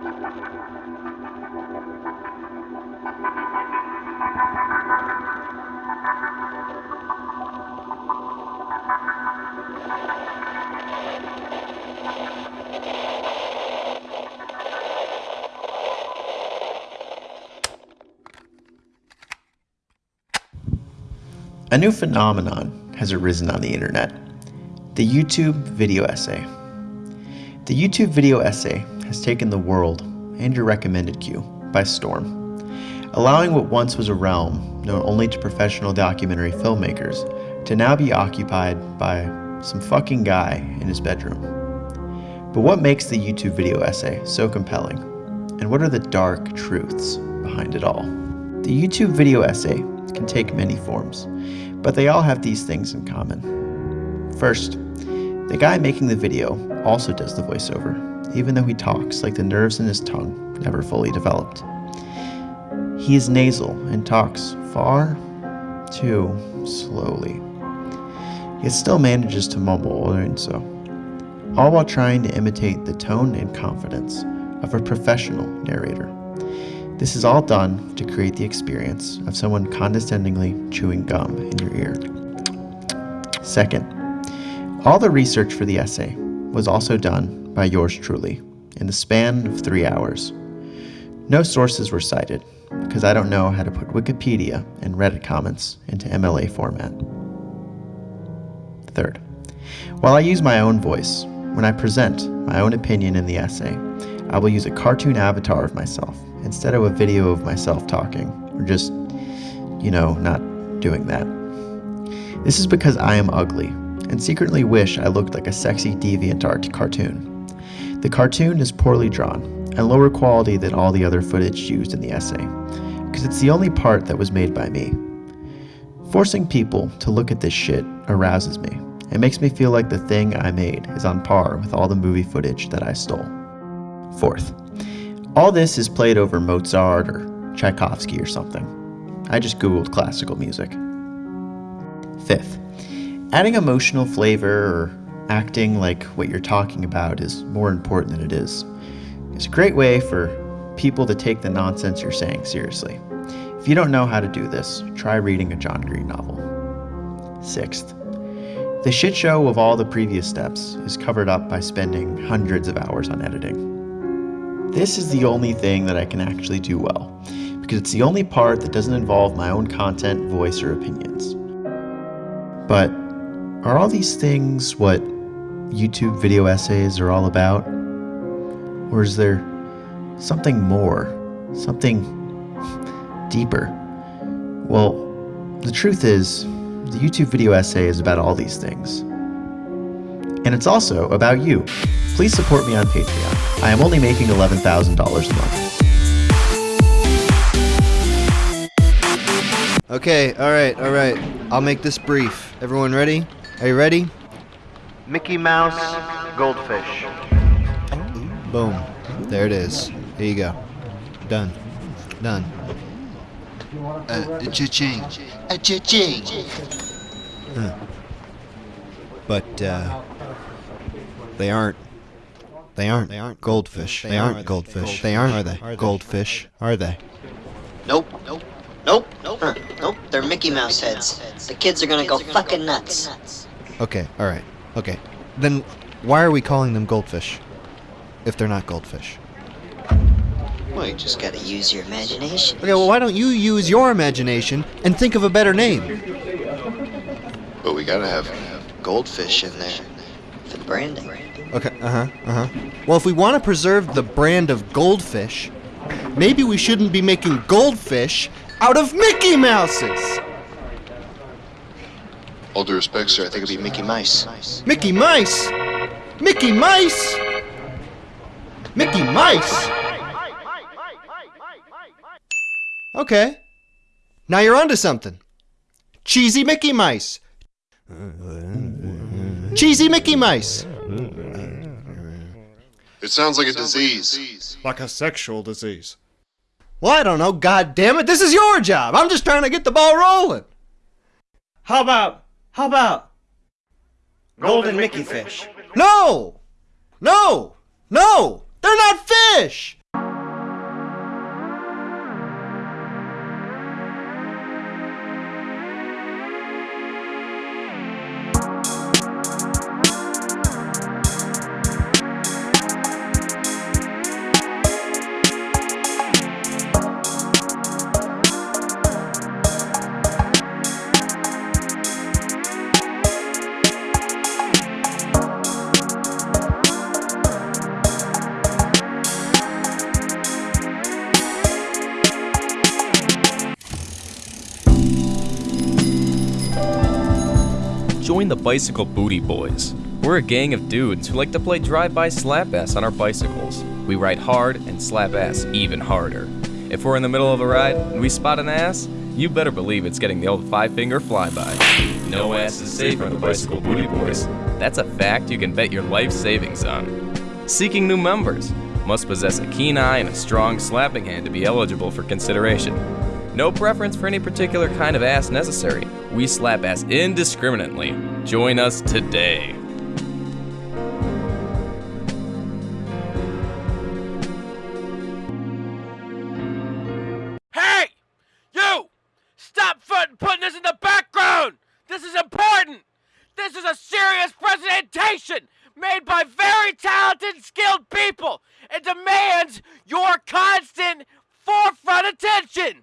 A new phenomenon has arisen on the internet, the YouTube video essay. The YouTube video essay has taken the world and your recommended queue by storm, allowing what once was a realm known only to professional documentary filmmakers to now be occupied by some fucking guy in his bedroom. But what makes the YouTube video essay so compelling? And what are the dark truths behind it all? The YouTube video essay can take many forms, but they all have these things in common. First, the guy making the video also does the voiceover, even though he talks like the nerves in his tongue never fully developed. He is nasal and talks far too slowly, yet still manages to mumble while doing so, all while trying to imitate the tone and confidence of a professional narrator. This is all done to create the experience of someone condescendingly chewing gum in your ear. Second, all the research for the essay was also done by yours truly in the span of three hours. No sources were cited because I don't know how to put Wikipedia and Reddit comments into MLA format. Third, while I use my own voice, when I present my own opinion in the essay, I will use a cartoon avatar of myself instead of a video of myself talking, or just, you know, not doing that. This is because I am ugly, and secretly wish I looked like a sexy deviant art cartoon. The cartoon is poorly drawn, and lower quality than all the other footage used in the essay, because it's the only part that was made by me. Forcing people to look at this shit arouses me. It makes me feel like the thing I made is on par with all the movie footage that I stole. Fourth, all this is played over Mozart or Tchaikovsky or something. I just googled classical music. Fifth, adding emotional flavor or acting like what you're talking about is more important than it is. It's a great way for people to take the nonsense you're saying seriously. If you don't know how to do this, try reading a John Green novel. Sixth, the shit show of all the previous steps is covered up by spending hundreds of hours on editing. This is the only thing that I can actually do well, because it's the only part that doesn't involve my own content, voice, or opinions. But are all these things what YouTube video essays are all about? Or is there something more, something deeper? Well, the truth is, the YouTube video essay is about all these things. And it's also about you. Please support me on Patreon. I am only making $11,000 a month. Okay, alright, alright. I'll make this brief. Everyone ready? Are you ready? Mickey Mouse Goldfish. Boom. There it is. Here you go. Done. Done. Uh, cha-ching. Uh, cha-ching. Huh. But, uh... They aren't. They aren't. They aren't goldfish. They, aren't goldfish. They aren't. Are they? Goldfish. Are they? Nope. Nope. Nope. Nope. Uh, nope. They're Mickey Mouse heads. The kids are gonna go fucking nuts. Okay. All right. Okay. Then why are we calling them goldfish? If they're not goldfish. Well, you just gotta use your imagination. Okay. Well, why don't you use your imagination and think of a better name? But we gotta have goldfish in there for the branding. Okay, uh-huh, uh-huh. Well, if we want to preserve the brand of goldfish, maybe we shouldn't be making goldfish out of Mickey Mouses! All due respect, sir, I think it'd be Mickey Mice. Mickey Mice? Mickey Mice? Mickey Mice? Okay. Now you're onto something. Cheesy Mickey Mice. Cheesy Mickey Mice. It sounds like a disease. Like a sexual disease. Well, I don't know. God damn it. This is your job. I'm just trying to get the ball rolling. How about, how about golden Mickey fish? No! No! No! They're not fish! The Bicycle Booty Boys. We're a gang of dudes who like to play drive-by slap ass on our bicycles. We ride hard and slap ass even harder. If we're in the middle of a ride and we spot an ass, you better believe it's getting the old five-finger flyby. No ass is safe on the Bicycle Booty Boys. That's a fact you can bet your life savings on. Seeking new members. Must possess a keen eye and a strong slapping hand to be eligible for consideration. No preference for any particular kind of ass necessary. We slap ass indiscriminately. Join us today. Hey! You! Stop fucking putting this in the background! This is important! This is a serious presentation made by very talented skilled people! It demands your constant forefront attention!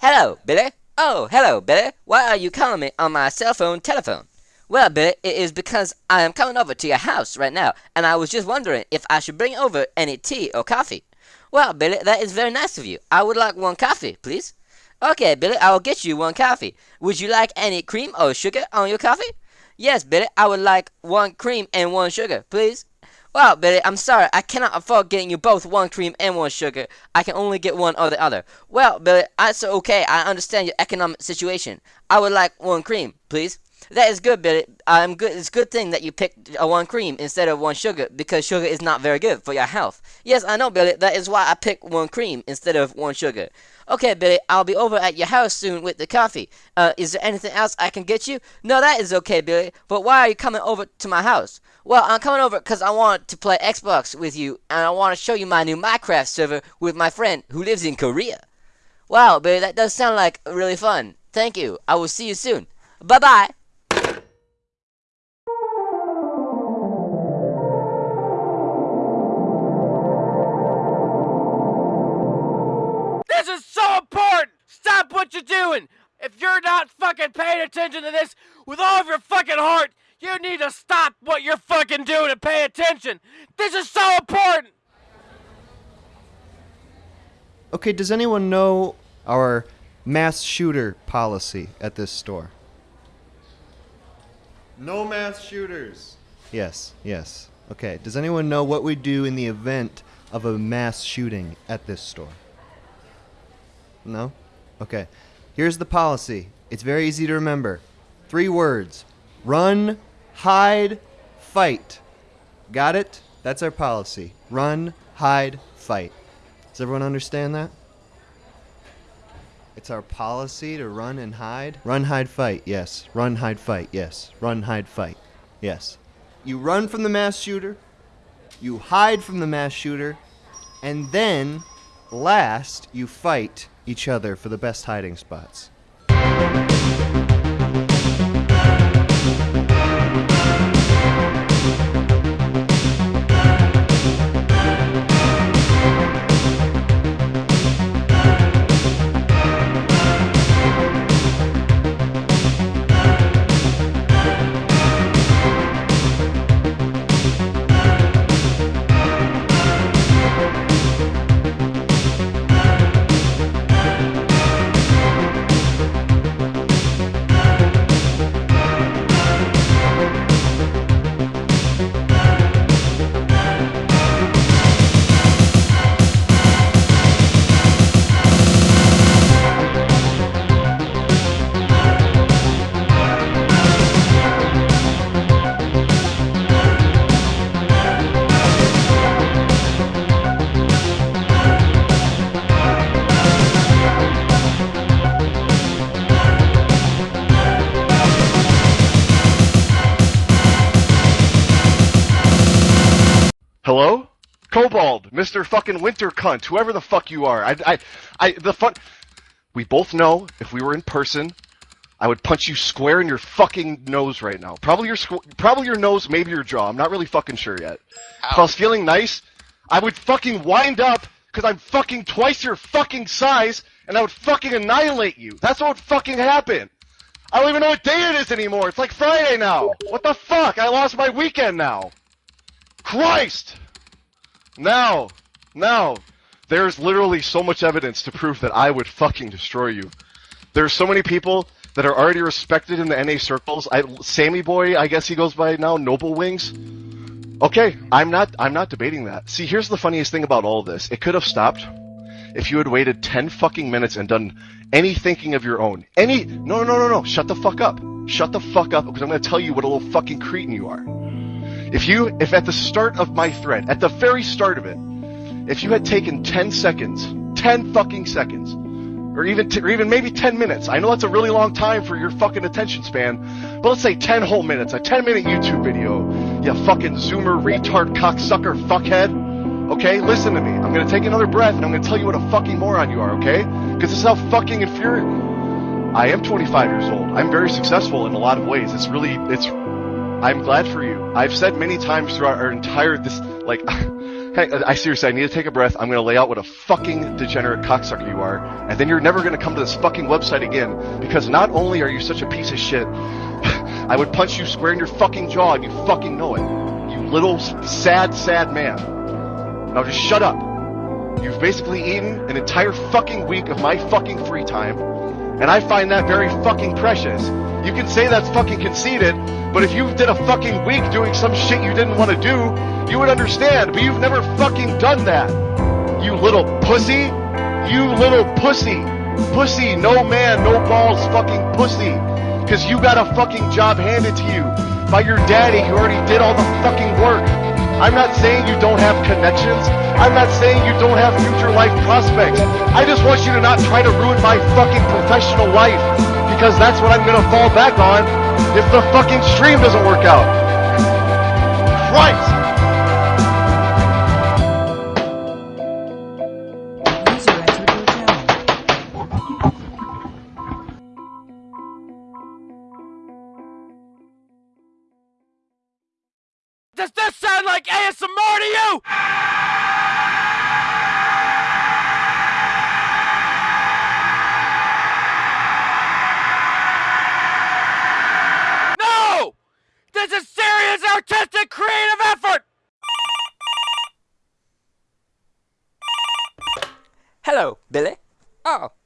Hello, Billy. Oh, hello, Billy. Why are you calling me on my cell phone telephone? Well, Billy, it is because I am coming over to your house right now, and I was just wondering if I should bring over any tea or coffee. Well, Billy, that is very nice of you. I would like one coffee, please. Okay, Billy, I will get you one coffee. Would you like any cream or sugar on your coffee? Yes, Billy, I would like one cream and one sugar, please. Well, Billy, I'm sorry, I cannot afford getting you both one cream and one sugar. I can only get one or the other. Well, Billy, that's okay. I understand your economic situation. I would like one cream, please. That is good, Billy. I'm good. It's a good thing that you picked a one cream instead of one sugar because sugar is not very good for your health. Yes, I know, Billy. That is why I picked one cream instead of one sugar. Okay, Billy, I'll be over at your house soon with the coffee. Uh, is there anything else I can get you? No, that is okay, Billy. But why are you coming over to my house? Well, I'm coming over because I want to play Xbox with you, and I want to show you my new Minecraft server with my friend who lives in Korea. Wow, Billy, that does sound like really fun. Thank you. I will see you soon. Bye bye. Important! Stop what you're doing! If you're not fucking paying attention to this with all of your fucking heart, you need to stop what you're fucking doing and pay attention! This is so important! Okay, does anyone know our mass shooter policy at this store? No mass shooters. Yes, yes. Okay, does anyone know what we do in the event of a mass shooting at this store? No? Okay. Here's the policy. It's very easy to remember. Three words run, hide, fight. Got it? That's our policy. Run, hide, fight. Does everyone understand that? It's our policy to run and hide. Run, hide, fight, yes. Run, hide, fight, yes. Run, hide, fight, yes. You run from the mass shooter, you hide from the mass shooter, and then, last, you fight each other for the best hiding spots. Hello? Cobalt, Mr. fucking Winter Cunt, whoever the fuck you are. I, I, I, the fun. We both know if we were in person, I would punch you square in your fucking nose right now. Probably your, squ- probably your nose, maybe your jaw. I'm not really fucking sure yet. If I was feeling nice, I would fucking wind up because I'm fucking twice your fucking size, and I would fucking annihilate you. That's what would fucking happen. I don't even know what day it is anymore. It's like Friday now. What the fuck? I lost my weekend now. Christ! Now, now, there's literally so much evidence to prove that I would fucking destroy you. There's so many people that are already respected in the NA circles. I, Sammy Boy, I guess he goes by now, Noble Wings. Okay, I'm not I'm not debating that. See, here's the funniest thing about all this. It could have stopped if you had waited 10 fucking minutes and done any thinking of your own. Any No, no, no, no. Shut the fuck up. Shut the fuck up because I'm going to tell you what a little fucking cretin you are. If you if at the start of my thread, at the very start of it, if you had taken 10 seconds, 10 fucking seconds, or even t- or even maybe 10 minutes. I know that's a really long time for your fucking attention span, but let's say 10 whole minutes, a 10 minute YouTube video. You fucking zoomer retard cocksucker fuckhead. Okay, listen to me. I'm gonna take another breath and I'm gonna tell you what a fucking moron you are. Okay? Because this is how fucking infuriating. I am 25 years old. I'm very successful in a lot of ways. It's really it's. I'm glad for you. I've said many times throughout our entire this like. Hey, I seriously, I need to take a breath. I'm going to lay out what a fucking degenerate cocksucker you are, and then you're never going to come to this fucking website again, because not only are you such a piece of shit, I would punch you square in your fucking jaw, and you fucking know it. You little sad, sad man. Now just shut up. You've basically eaten an entire fucking week of my fucking free time, and I find that very fucking precious. You can say that's fucking conceited, but if you did a fucking week doing some shit you didn't want to do, you would understand, but you've never fucking done that. You little pussy. You little pussy. Pussy, no man, no balls, fucking pussy. Cause you got a fucking job handed to you by your daddy who already did all the fucking work. I'm not saying you don't have connections. I'm not saying you don't have future life prospects. I just want you to not try to ruin my fucking professional life. Because that's what I'm gonna fall back on if the fucking stream doesn't work out.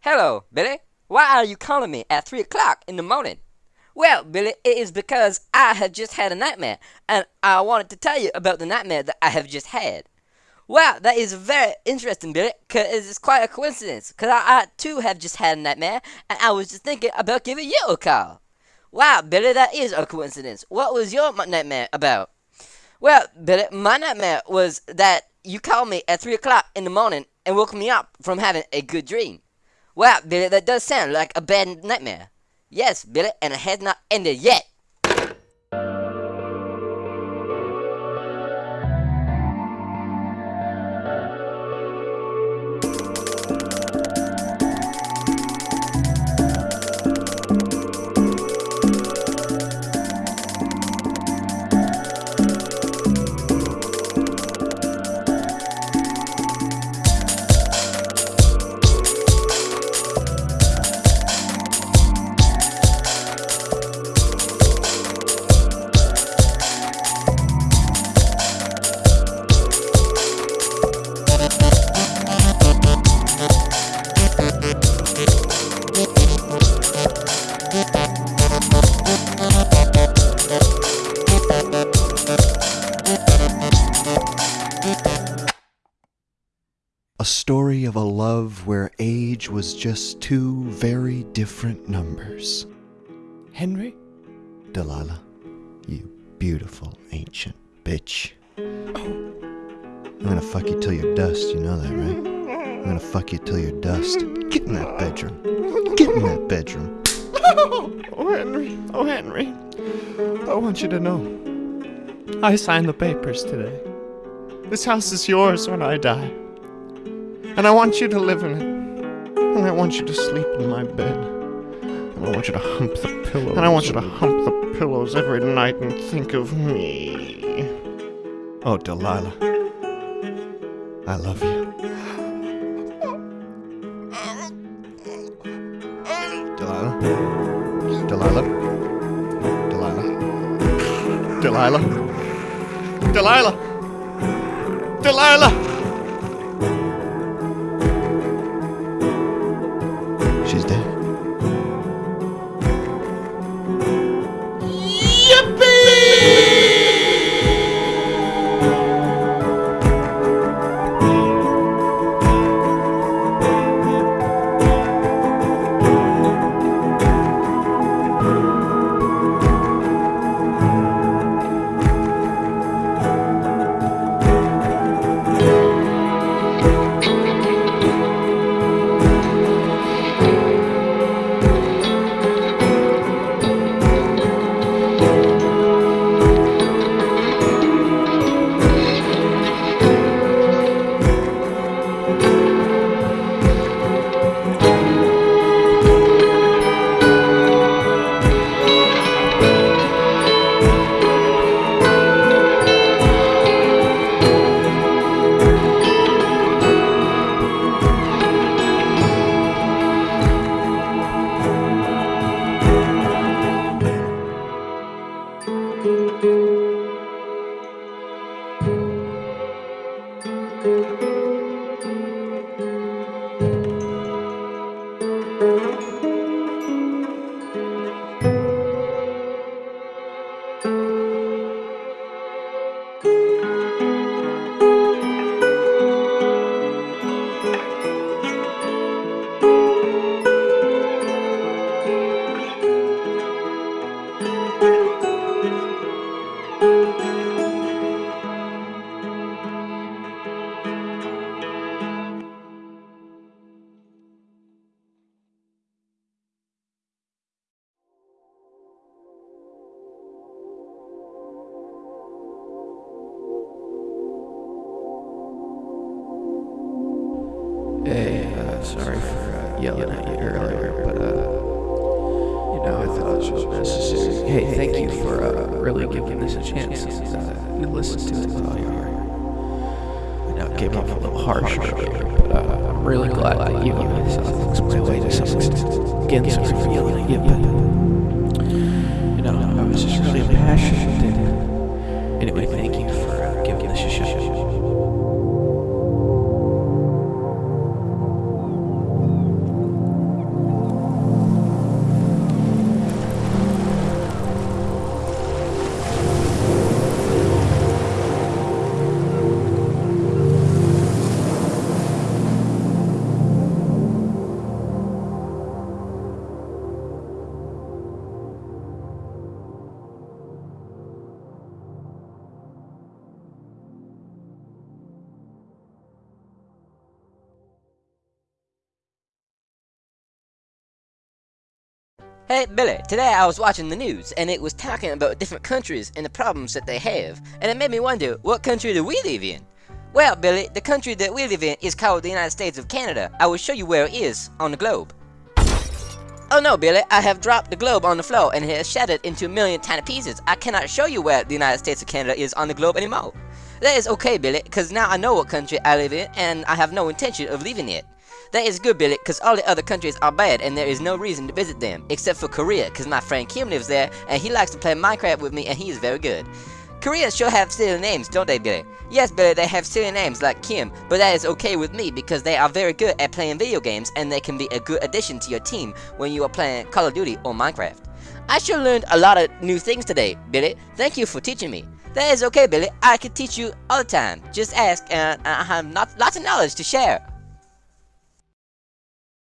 Hello, Billy. Why are you calling me at 3 o'clock in the morning? Well, Billy, it is because I have just had a nightmare, and I wanted to tell you about the nightmare that I have just had. Well, that is very interesting, Billy, because it's quite a coincidence, because I, I too have just had a nightmare, and I was just thinking about giving you a call. Wow, Billy, that is a coincidence. What was your nightmare about? Well, Billy, my nightmare was that you called me at 3 o'clock in the morning and woke me up from having a good dream. Well, Billy, that does sound like a bad nightmare. Yes, Billy, and it has not ended yet. Was just two very different numbers. Henry? Delilah, you beautiful ancient bitch. I'm gonna fuck you till you're dust, you know that, right? I'm gonna fuck you till you're dust. Get in that bedroom. Get in that bedroom. Oh, Henry. Oh, Henry. I want you to know. I signed the papers today. This house is yours when I die. And I want you to live in it. And I want you to sleep in my bed. And I want you to hump the pillows. And I want you to hump the pillows every night and think of me. Oh, Delilah. I love you. Delilah? Delilah? Delilah? Delilah. Delilah. Delilah. Thought it was necessary. Hey, thank you for uh, really giving this a chance and uh, you listened to it. I know it came off a little harsh earlier, but uh, I'm really glad that you saw things my way to some extent. Again, sorry for yelling you, but you know, I was just really impassioned. And anyway, thank you Hey Billy, today I was watching the news and it was talking about different countries and the problems that they have, and it made me wonder, what country do we live in? Well, Billy, the country that we live in is called the United States of Canada. I will show you where it is on the globe. Oh no, Billy, I have dropped the globe on the floor and it has shattered into a million tiny pieces. I cannot show you where the United States of Canada is on the globe anymore. That is okay, Billy, because now I know what country I live in and I have no intention of leaving it. That is good, Billy, because all the other countries are bad and there is no reason to visit them, except for Korea, because my friend Kim lives there and he likes to play Minecraft with me and he is very good. Koreans sure have silly names, don't they, Billy? Yes, Billy, they have silly names like Kim, but that is okay with me because they are very good at playing video games and they can be a good addition to your team when you are playing Call of Duty or Minecraft. I sure learned a lot of new things today, Billy. Thank you for teaching me. That is okay, Billy. I can teach you all the time. Just ask and I have not, lots of knowledge to share.